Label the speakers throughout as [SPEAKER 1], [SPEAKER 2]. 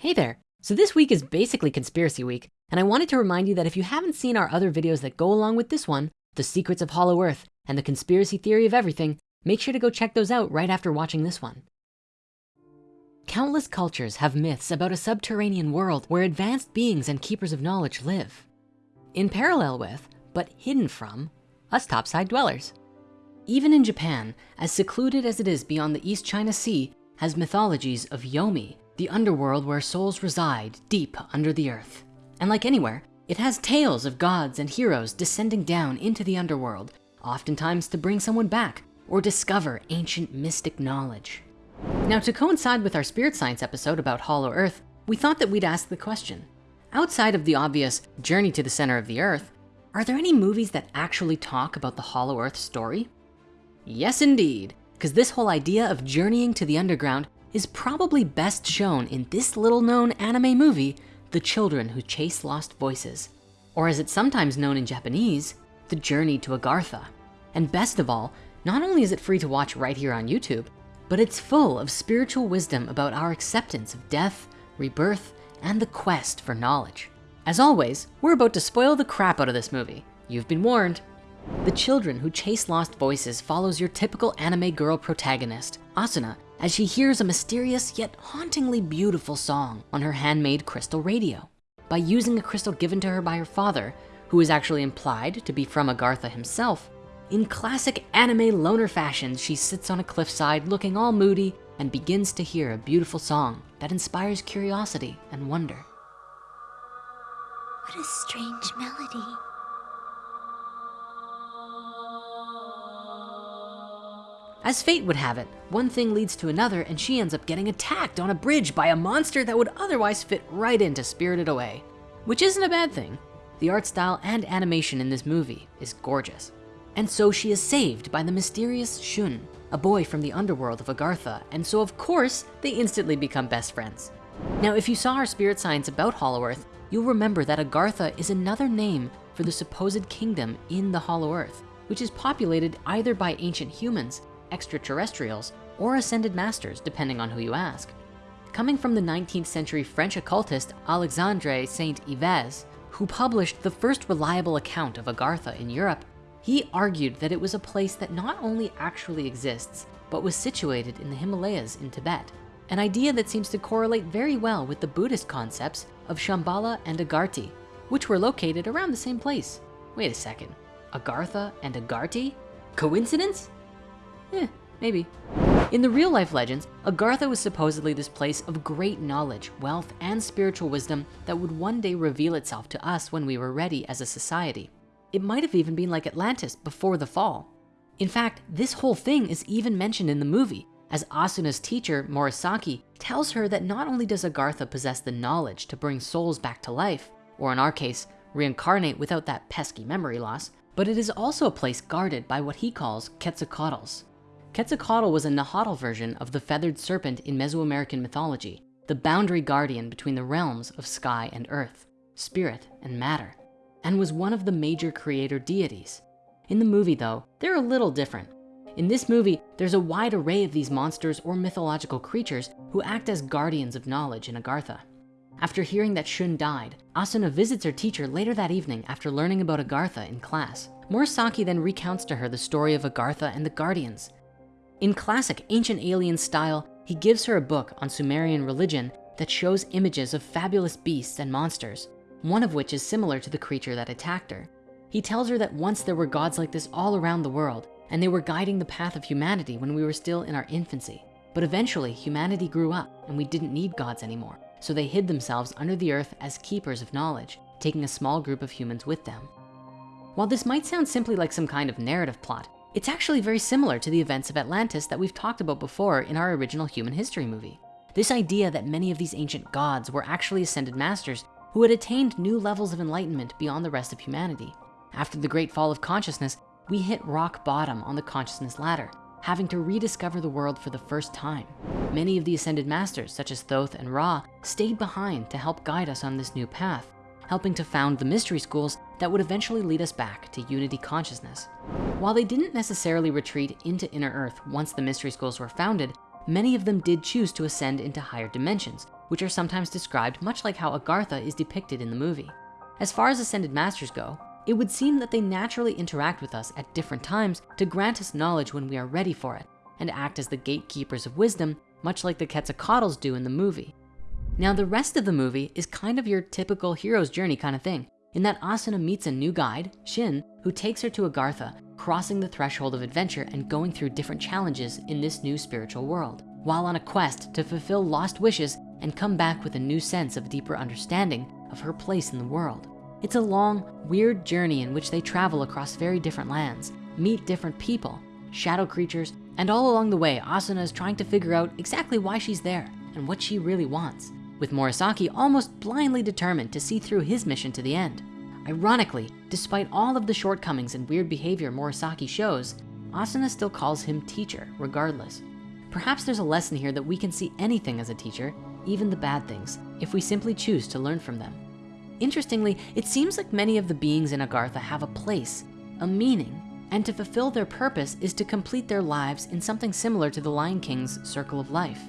[SPEAKER 1] Hey there. So this week is basically conspiracy week. And I wanted to remind you that if you haven't seen our other videos that go along with this one, the secrets of hollow earth and the conspiracy theory of everything, make sure to go check those out right after watching this one. Countless cultures have myths about a subterranean world where advanced beings and keepers of knowledge live. In parallel with, but hidden from, us topside dwellers. Even in Japan, as secluded as it is beyond the East China Sea, has mythologies of Yomi, the underworld where souls reside deep under the earth. And like anywhere, it has tales of gods and heroes descending down into the underworld, oftentimes to bring someone back or discover ancient mystic knowledge. Now to coincide with our spirit science episode about hollow earth, we thought that we'd ask the question, outside of the obvious journey to the center of the earth, are there any movies that actually talk about the hollow earth story? Yes, indeed, because this whole idea of journeying to the underground is probably best shown in this little known anime movie, The Children Who Chase Lost Voices, or as it's sometimes known in Japanese, The Journey to Agartha. And best of all, not only is it free to watch right here on YouTube, but it's full of spiritual wisdom about our acceptance of death, rebirth, and the quest for knowledge. As always, we're about to spoil the crap out of this movie. You've been warned. The Children Who Chase Lost Voices follows your typical anime girl protagonist, Asuna, as she hears a mysterious yet hauntingly beautiful song on her handmade crystal radio. By using a crystal given to her by her father, who is actually implied to be from Agartha himself, in classic anime loner fashion, she sits on a cliffside looking all moody and begins to hear a beautiful song that inspires curiosity and wonder.
[SPEAKER 2] What a strange melody.
[SPEAKER 1] As fate would have it, one thing leads to another and she ends up getting attacked on a bridge by a monster that would otherwise fit right into Spirited Away, which isn't a bad thing. The art style and animation in this movie is gorgeous. And so she is saved by the mysterious Shun, a boy from the underworld of Agartha. And so of course, they instantly become best friends. Now, if you saw our spirit science about Hollow Earth, you'll remember that Agartha is another name for the supposed kingdom in the Hollow Earth, which is populated either by ancient humans extraterrestrials, or ascended masters, depending on who you ask. Coming from the 19th century French occultist Alexandre Saint-Yves, who published the first reliable account of Agartha in Europe, he argued that it was a place that not only actually exists, but was situated in the Himalayas in Tibet, an idea that seems to correlate very well with the Buddhist concepts of Shambhala and Agartha, which were located around the same place. Wait a second, Agartha and Agartha? Coincidence? Eh, maybe. In the real life legends, Agartha was supposedly this place of great knowledge, wealth, and spiritual wisdom that would one day reveal itself to us when we were ready as a society. It might have even been like Atlantis before the fall. In fact, this whole thing is even mentioned in the movie as Asuna's teacher, Morisaki, tells her that not only does Agartha possess the knowledge to bring souls back to life, or in our case, reincarnate without that pesky memory loss, but it is also a place guarded by what he calls Quetzalcoatls, Quetzalcoatl was a Nahuatl version of the feathered serpent in Mesoamerican mythology, the boundary guardian between the realms of sky and earth, spirit and matter, and was one of the major creator deities. In the movie though, they're a little different. In this movie, there's a wide array of these monsters or mythological creatures who act as guardians of knowledge in Agartha. After hearing that Shun died, Asuna visits her teacher later that evening after learning about Agartha in class. Morisaki then recounts to her the story of Agartha and the Guardians, in classic ancient alien style, he gives her a book on Sumerian religion that shows images of fabulous beasts and monsters, one of which is similar to the creature that attacked her. He tells her that once there were gods like this all around the world, and they were guiding the path of humanity when we were still in our infancy. But eventually humanity grew up and we didn't need gods anymore. So they hid themselves under the earth as keepers of knowledge, taking a small group of humans with them. While this might sound simply like some kind of narrative plot, it's actually very similar to the events of Atlantis that we've talked about before in our original human history movie. This idea that many of these ancient gods were actually ascended masters who had attained new levels of enlightenment beyond the rest of humanity. After the great fall of consciousness, we hit rock bottom on the consciousness ladder, having to rediscover the world for the first time. Many of the ascended masters, such as Thoth and Ra, stayed behind to help guide us on this new path, helping to found the mystery schools that would eventually lead us back to unity consciousness. While they didn't necessarily retreat into inner earth once the mystery schools were founded, many of them did choose to ascend into higher dimensions, which are sometimes described much like how Agartha is depicted in the movie. As far as Ascended Masters go, it would seem that they naturally interact with us at different times to grant us knowledge when we are ready for it and act as the gatekeepers of wisdom, much like the Quetzalcoatls do in the movie. Now, the rest of the movie is kind of your typical hero's journey kind of thing, in that Asuna meets a new guide, Shin, who takes her to Agartha, crossing the threshold of adventure and going through different challenges in this new spiritual world, while on a quest to fulfill lost wishes and come back with a new sense of deeper understanding of her place in the world. It's a long, weird journey in which they travel across very different lands, meet different people, shadow creatures, and all along the way, Asuna is trying to figure out exactly why she's there and what she really wants, with Murasaki almost blindly determined to see through his mission to the end. Ironically, despite all of the shortcomings and weird behavior Murasaki shows, Asuna still calls him teacher regardless. Perhaps there's a lesson here that we can see anything as a teacher, even the bad things, if we simply choose to learn from them. Interestingly, it seems like many of the beings in Agartha have a place, a meaning, and to fulfill their purpose is to complete their lives in something similar to the Lion King's circle of life.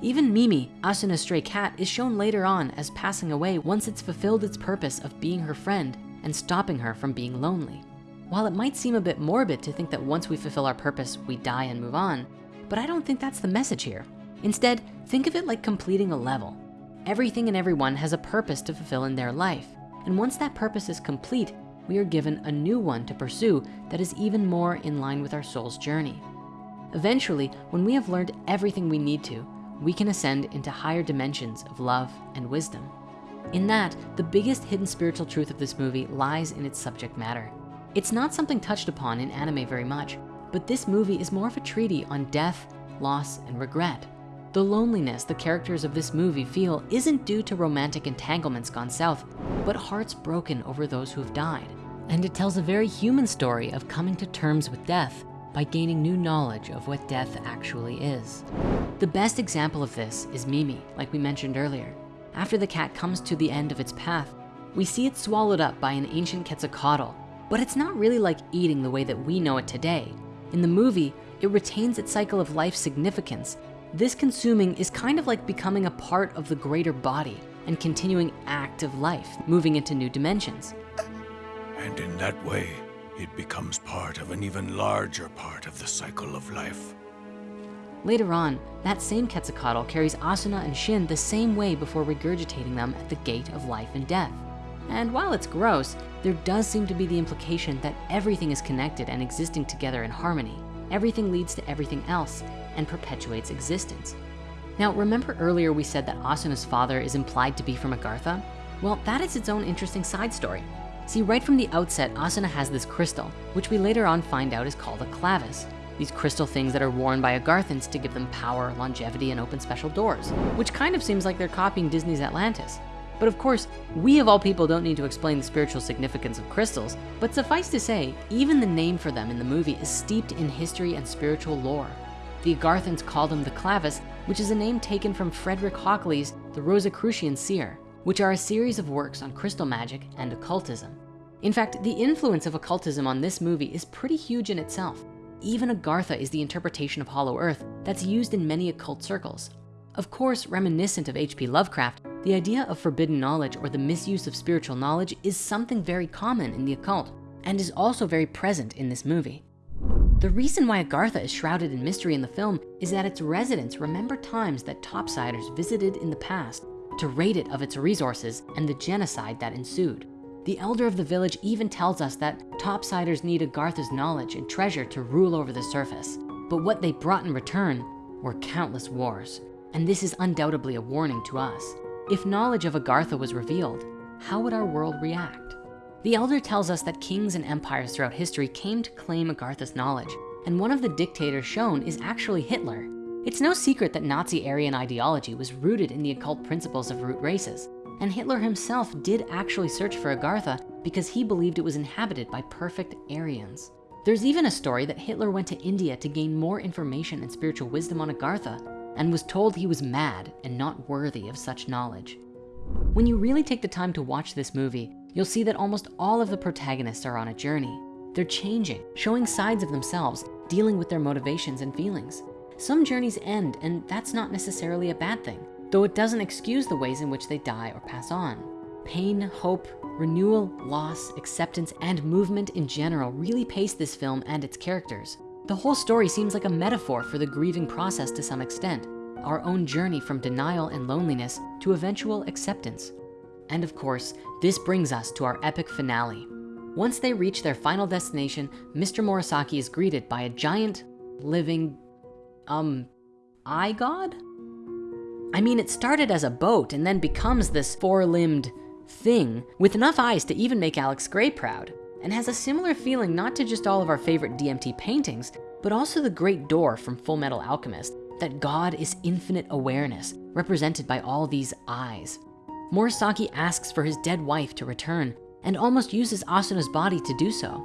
[SPEAKER 1] Even Mimi, Asuna's stray cat, is shown later on as passing away once it's fulfilled its purpose of being her friend and stopping her from being lonely. While it might seem a bit morbid to think that once we fulfill our purpose, we die and move on, but I don't think that's the message here. Instead, think of it like completing a level. Everything and everyone has a purpose to fulfill in their life. And once that purpose is complete, we are given a new one to pursue that is even more in line with our soul's journey. Eventually, when we have learned everything we need to, we can ascend into higher dimensions of love and wisdom. In that, the biggest hidden spiritual truth of this movie lies in its subject matter. It's not something touched upon in anime very much, but this movie is more of a treaty on death, loss, and regret. The loneliness the characters of this movie feel isn't due to romantic entanglements gone south, but hearts broken over those who have died. And it tells a very human story of coming to terms with death by gaining new knowledge of what death actually is. The best example of this is Mimi, like we mentioned earlier. After the cat comes to the end of its path, we see it swallowed up by an ancient Quetzalcoatl, but it's not really like eating the way that we know it today. In the movie, it retains its cycle of life significance this consuming is kind of like becoming a part of the greater body and continuing active life, moving into new dimensions.
[SPEAKER 2] And in that way, it becomes part of an even larger part of the cycle of life.
[SPEAKER 1] Later on, that same Quetzalcoatl carries Asuna and Shin the same way before regurgitating them at the gate of life and death. And while it's gross, there does seem to be the implication that everything is connected and existing together in harmony. Everything leads to everything else, and perpetuates existence. Now, remember earlier we said that Asuna's father is implied to be from Agartha? Well, that is its own interesting side story. See, right from the outset, Asuna has this crystal, which we later on find out is called a clavis. These crystal things that are worn by Agarthans to give them power, longevity, and open special doors, which kind of seems like they're copying Disney's Atlantis. But of course, we of all people don't need to explain the spiritual significance of crystals, but suffice to say, even the name for them in the movie is steeped in history and spiritual lore. The Agarthans called them the Clavis, which is a name taken from Frederick Hockley's The Rosicrucian Seer, which are a series of works on crystal magic and occultism. In fact, the influence of occultism on this movie is pretty huge in itself. Even Agartha is the interpretation of Hollow Earth that's used in many occult circles. Of course, reminiscent of H.P. Lovecraft, the idea of forbidden knowledge or the misuse of spiritual knowledge is something very common in the occult and is also very present in this movie. The reason why Agartha is shrouded in mystery in the film is that its residents remember times that topsiders visited in the past to raid it of its resources and the genocide that ensued. The elder of the village even tells us that topsiders need Agartha's knowledge and treasure to rule over the surface. But what they brought in return were countless wars. And this is undoubtedly a warning to us. If knowledge of Agartha was revealed, how would our world react? The elder tells us that kings and empires throughout history came to claim Agartha's knowledge, and one of the dictators shown is actually Hitler. It's no secret that Nazi Aryan ideology was rooted in the occult principles of root races, and Hitler himself did actually search for Agartha because he believed it was inhabited by perfect Aryans. There's even a story that Hitler went to India to gain more information and spiritual wisdom on Agartha and was told he was mad and not worthy of such knowledge. When you really take the time to watch this movie, you'll see that almost all of the protagonists are on a journey. They're changing, showing sides of themselves, dealing with their motivations and feelings. Some journeys end and that's not necessarily a bad thing. though it doesn't excuse the ways in which they die or pass on. Pain, hope, renewal, loss, acceptance, and movement in general really pace this film and its characters. The whole story seems like a metaphor for the grieving process to some extent, our own journey from denial and loneliness to eventual acceptance. And of course, this brings us to our epic finale. Once they reach their final destination, Mr. Murasaki is greeted by a giant, living, um, eye god? I mean, it started as a boat and then becomes this four-limbed thing with enough eyes to even make Alex Grey proud and has a similar feeling not to just all of our favorite DMT paintings, but also the great door from Full Metal Alchemist, that God is infinite awareness represented by all these eyes. Murasaki asks for his dead wife to return and almost uses Asuna's body to do so.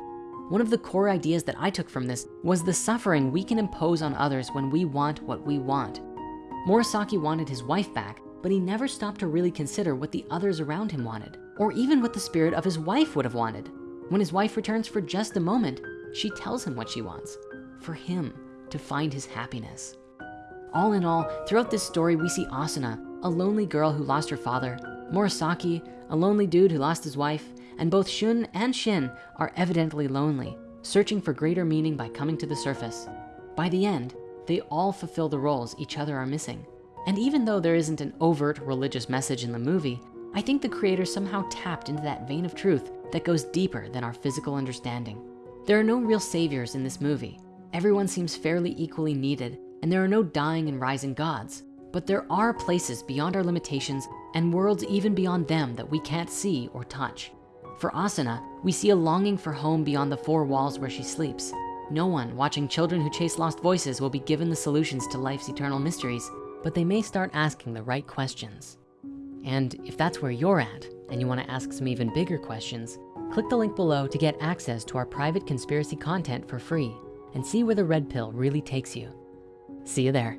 [SPEAKER 1] One of the core ideas that I took from this was the suffering we can impose on others when we want what we want. Murasaki wanted his wife back, but he never stopped to really consider what the others around him wanted, or even what the spirit of his wife would have wanted. When his wife returns for just a moment, she tells him what she wants, for him to find his happiness. All in all, throughout this story, we see Asuna, a lonely girl who lost her father, Murasaki, a lonely dude who lost his wife, and both Shun and Shin are evidently lonely, searching for greater meaning by coming to the surface. By the end, they all fulfill the roles each other are missing. And even though there isn't an overt religious message in the movie, I think the creator somehow tapped into that vein of truth that goes deeper than our physical understanding. There are no real saviors in this movie. Everyone seems fairly equally needed, and there are no dying and rising gods. But there are places beyond our limitations and worlds even beyond them that we can't see or touch. For Asuna, we see a longing for home beyond the four walls where she sleeps. No one watching children who chase lost voices will be given the solutions to life's eternal mysteries, but they may start asking the right questions. And if that's where you're at and you wanna ask some even bigger questions, click the link below to get access to our private conspiracy content for free and see where the red pill really takes you. See you there.